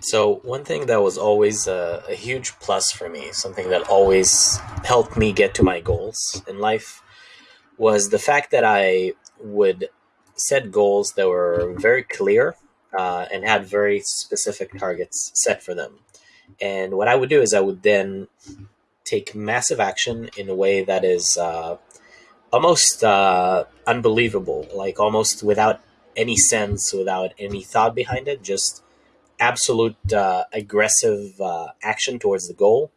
So, one thing that was always a, a huge plus for me, something that always helped me get to my goals in life, was the fact that I would set goals that were very clear uh, and had very specific targets set for them. And what I would do is I would then take massive action in a way that is uh, almost uh, unbelievable, like almost without any sense, without any thought behind it, just absolute uh, aggressive uh, action towards the goal.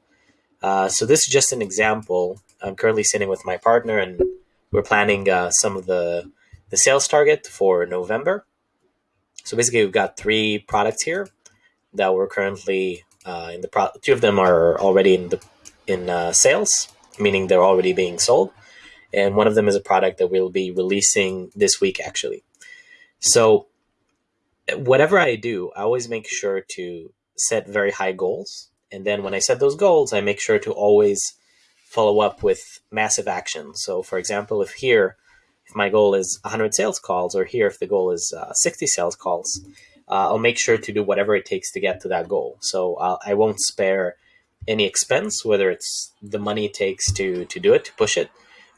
Uh, so this is just an example. I'm currently sitting with my partner, and we're planning uh, some of the the sales target for November. So basically, we've got three products here that we're currently uh, in the pro. Two of them are already in the in uh, sales, meaning they're already being sold, and one of them is a product that we'll be releasing this week, actually. So whatever I do, I always make sure to set very high goals. And then when I set those goals, I make sure to always follow up with massive action. So, for example, if here, if my goal is 100 sales calls, or here, if the goal is uh, 60 sales calls, uh, I'll make sure to do whatever it takes to get to that goal. So, I'll, I will not spare any expense, whether it's the money it takes to, to do it, to push it,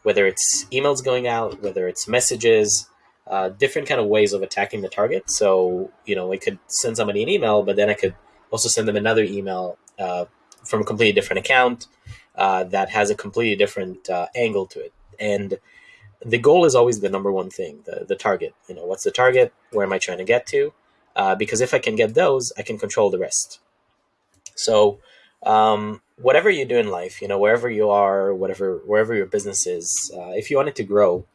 whether it's emails going out, whether it's messages, uh, different kind of ways of attacking the target. So, you know, I could send somebody an email, but then I could also send them another email uh, from a completely different account uh, that has a completely different uh, angle to it. And the goal is always the number one thing, the, the target. You know, what's the target? Where am I trying to get to? Uh, because if I can get those, I can control the rest. So, um, whatever you do in life, you know, wherever you are, whatever, wherever your business is, if you want it to grow,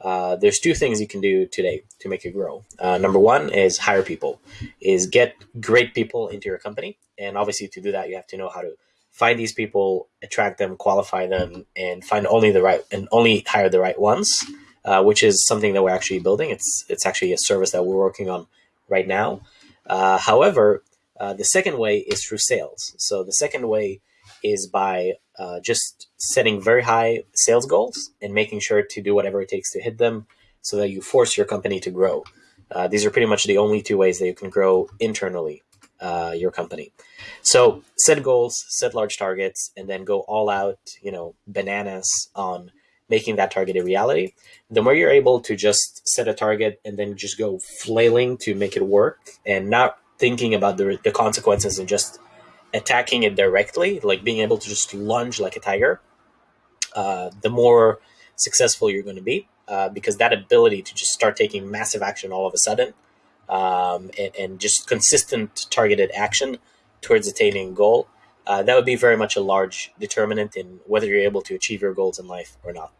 uh, there's two things you can do today to make it grow. Uh, number one is hire people, is get great people into your company, and obviously to do that you have to know how to find these people, attract them, qualify them, and find only the right and only hire the right ones, uh, which is something that we're actually building. It's it's actually a service that we're working on right now. Uh, however, uh, the second way is through sales. So the second way is by uh, just setting very high sales goals and making sure to do whatever it takes to hit them so that you force your company to grow. Uh, these are pretty much the only two ways that you can grow internally uh, your company. So set goals, set large targets, and then go all out, you know, bananas on making that target a reality. The more you're able to just set a target and then just go flailing to make it work and not thinking about the, the consequences and just attacking it directly, like being able to just lunge like a tiger, uh, the more successful you're going to be. Uh, because that ability to just start taking massive action all of a sudden um, and, and, just consistent targeted action towards attaining a goal, uh, that would be very much a large determinant in whether you're able to achieve your goals in life or not.